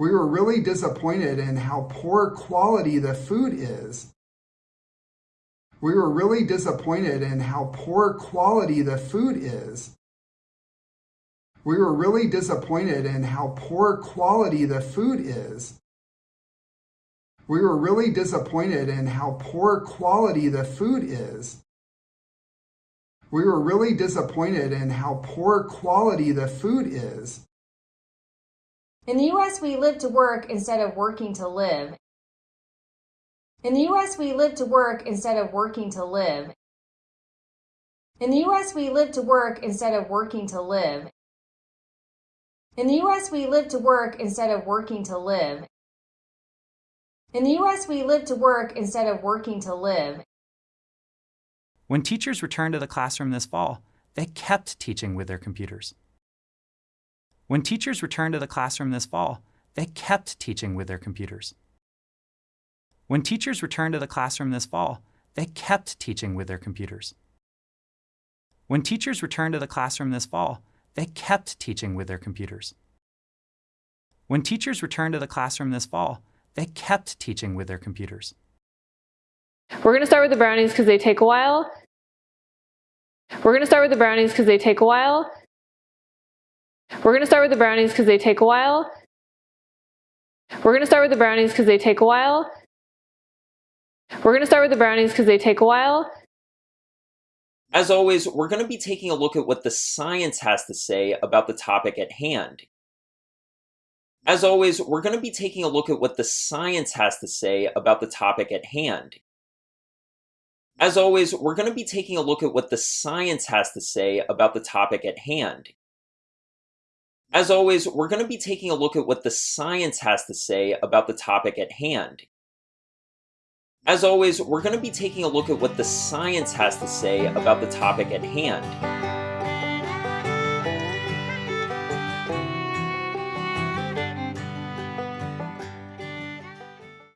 We were really disappointed in how poor quality the food is. We were really disappointed in how poor quality the food is. We were really disappointed in how poor quality the food is. We were really disappointed in how poor quality the food is. We were really disappointed in how poor quality the food is. In the US, we live to work instead of working to live. In the US, we live to work instead of working to live. In the US, we live to work instead of working to live. In the US, we live to work instead of working to live. In the US, we live to work instead of working to live. When teachers returned to the classroom this fall, they kept teaching with their computers. When teachers returned to the classroom this fall, they kept teaching with their computers. When teachers returned to the classroom this fall, they kept teaching with their computers. When teachers returned to the classroom this fall, they kept teaching with their computers. When teachers returned to the classroom this fall, they kept teaching with their computers. We're going to start with the brownies because they take a while. We're going to start with the brownies because they take a while. We're going to start with the brownies because they take a while. We're going to start with the brownies because they take a while. We're going to start with the brownies because they take a while. As always, we're going to be taking a look at what the science has to say about the topic at hand. As always, we're going to be taking a look at what the science has to say about the topic at hand. As always, we're going to be taking a look at what the science has to say about the topic at hand. As always, we're going to be taking a look at what the science has to say about the topic at hand. As always, we're going to be taking a look at what the science has to say about the topic at hand.